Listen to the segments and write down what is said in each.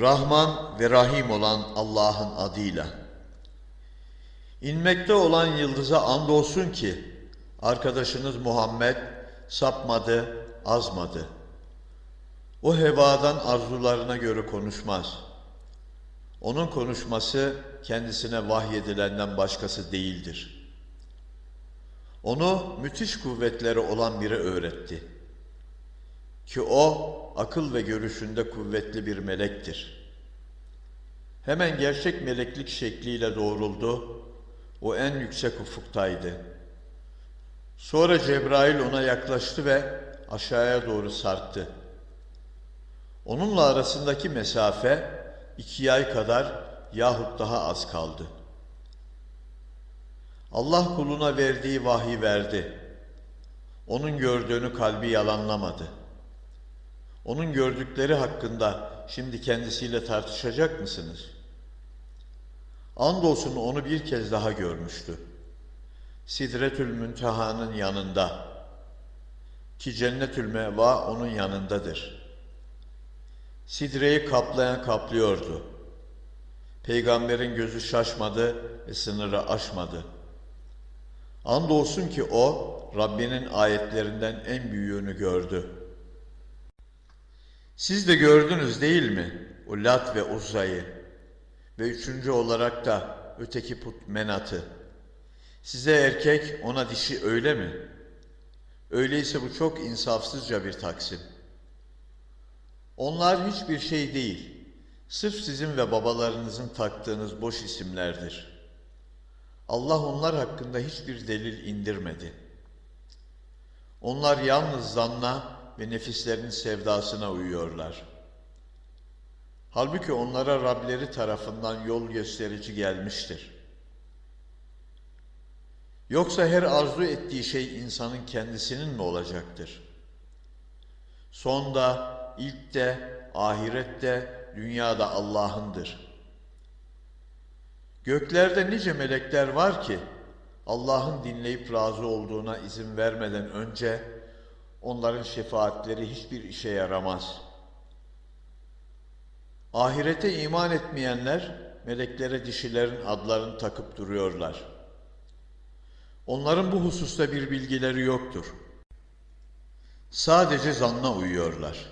Rahman ve Rahim olan Allah'ın adıyla. İnmekte olan yıldıza andolsun ki arkadaşınız Muhammed sapmadı, azmadı. O hevadan arzularına göre konuşmaz. Onun konuşması kendisine vahyedilenden başkası değildir. Onu müthiş kuvvetleri olan biri öğretti. Ki o akıl ve görüşünde kuvvetli bir melektir. Hemen gerçek meleklik şekliyle doğruldu. O en yüksek ufuktaydı. Sonra Cebrail ona yaklaştı ve aşağıya doğru sarktı. Onunla arasındaki mesafe iki ay kadar yahut daha az kaldı. Allah kuluna verdiği vahiy verdi. Onun gördüğünü kalbi yalanlamadı. Onun gördükleri hakkında şimdi kendisiyle tartışacak mısınız? Andolsun onu bir kez daha görmüştü. Sidretül Münteha'nın yanında ki Cennetül Meva onun yanındadır. Sidreyi kaplayan kaplıyordu. Peygamberin gözü şaşmadı ve sınırı aşmadı. Andolsun ki o Rabbinin ayetlerinden en büyüğünü gördü. Siz de gördünüz değil mi? O Lat ve Uzza'yı ve üçüncü olarak da öteki put Menat'ı. Size erkek, ona dişi öyle mi? Öyleyse bu çok insafsızca bir taksim. Onlar hiçbir şey değil. Sırf sizin ve babalarınızın taktığınız boş isimlerdir. Allah onlar hakkında hiçbir delil indirmedi. Onlar yalnız zanna ve nefislerinin sevdasına uyuyorlar. Halbuki onlara Rableri tarafından yol gösterici gelmiştir. Yoksa her arzu ettiği şey insanın kendisinin mi olacaktır? Sonda, ilk de, ahirette, dünyada Allah'ındır. Göklerde nice melekler var ki Allah'ın dinleyip razı olduğuna izin vermeden önce onların şefaatleri hiçbir işe yaramaz. Ahirete iman etmeyenler meleklere dişilerin adlarını takıp duruyorlar. Onların bu hususta bir bilgileri yoktur. Sadece zanna uyuyorlar.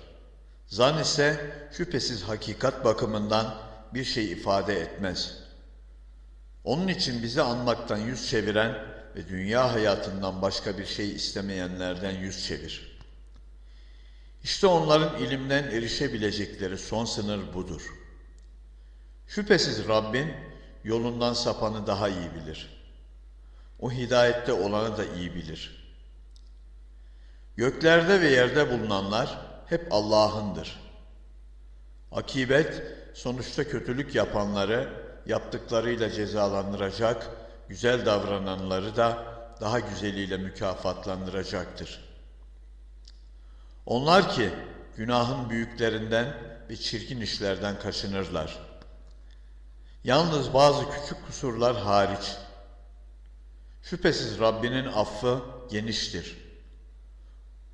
Zan ise şüphesiz hakikat bakımından bir şey ifade etmez. Onun için bizi anmaktan yüz çeviren ve dünya hayatından başka bir şey istemeyenlerden yüz çevir. İşte onların ilimden erişebilecekleri son sınır budur. Şüphesiz Rabbin yolundan sapanı daha iyi bilir. O hidayette olanı da iyi bilir. Göklerde ve yerde bulunanlar hep Allah'ındır. Akibet sonuçta kötülük yapanları yaptıklarıyla cezalandıracak, güzel davrananları da daha güzeliyle mükafatlandıracaktır. Onlar ki günahın büyüklerinden ve çirkin işlerden kaçınırlar. Yalnız bazı küçük kusurlar hariç. Şüphesiz Rabbinin affı geniştir.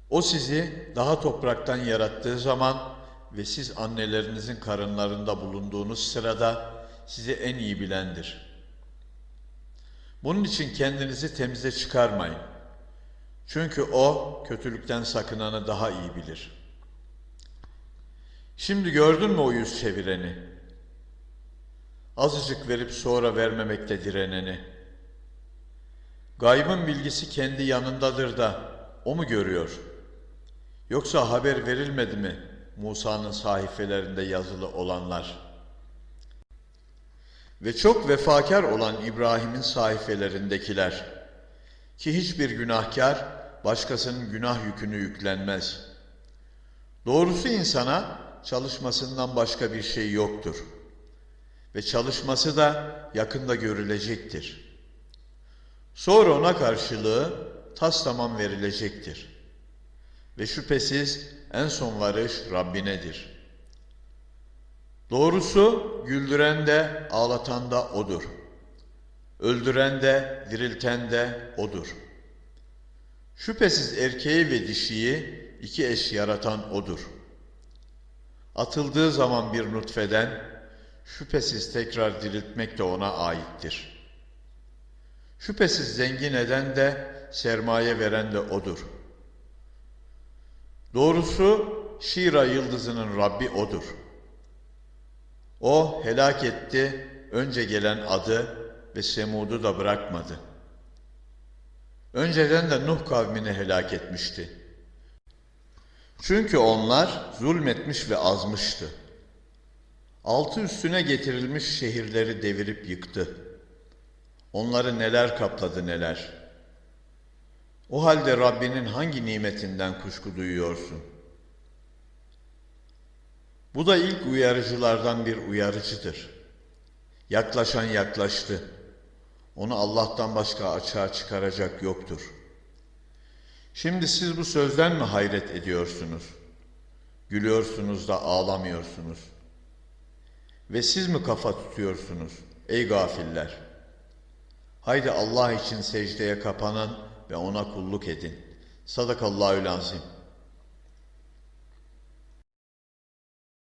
O sizi daha topraktan yarattığı zaman ve siz annelerinizin karınlarında bulunduğunuz sırada sizi en iyi bilendir. Bunun için kendinizi temize çıkarmayın. Çünkü o kötülükten sakınanı daha iyi bilir. Şimdi gördün mü o yüz çevireni? Azıcık verip sonra vermemekte direneni. Gaybın bilgisi kendi yanındadır da o mu görüyor? Yoksa haber verilmedi mi Musa'nın sahifelerinde yazılı olanlar? Ve çok vefakar olan İbrahim'in sahifelerindekiler ki hiçbir günahkar başkasının günah yükünü yüklenmez. Doğrusu insana çalışmasından başka bir şey yoktur. Ve çalışması da yakında görülecektir. Sonra ona karşılığı tas tamam verilecektir. Ve şüphesiz en son varış Rabbinedir. Doğrusu güldüren de ağlatan da O'dur. Öldüren de dirilten de O'dur. Şüphesiz erkeği ve dişiyi iki eş yaratan O'dur. Atıldığı zaman bir nutfeden şüphesiz tekrar diriltmek de ona aittir. Şüphesiz zengin eden de sermaye veren de odur. Doğrusu Şira yıldızının Rabbi odur. O helak etti önce gelen adı ve Semud'u da bırakmadı. Önceden de Nuh kavmini helak etmişti. Çünkü onlar zulmetmiş ve azmıştı. Altı üstüne getirilmiş şehirleri devirip yıktı. Onları neler kapladı neler. O halde Rabbinin hangi nimetinden kuşku duyuyorsun? Bu da ilk uyarıcılardan bir uyarıcıdır. Yaklaşan yaklaştı. Onu Allah'tan başka açığa çıkaracak yoktur. Şimdi siz bu sözden mi hayret ediyorsunuz? Gülüyorsunuz da ağlamıyorsunuz. Ve siz mi kafa tutuyorsunuz ey gafiller? Haydi Allah için secdeye kapanın ve ona kulluk edin. Sadakallahü lazim.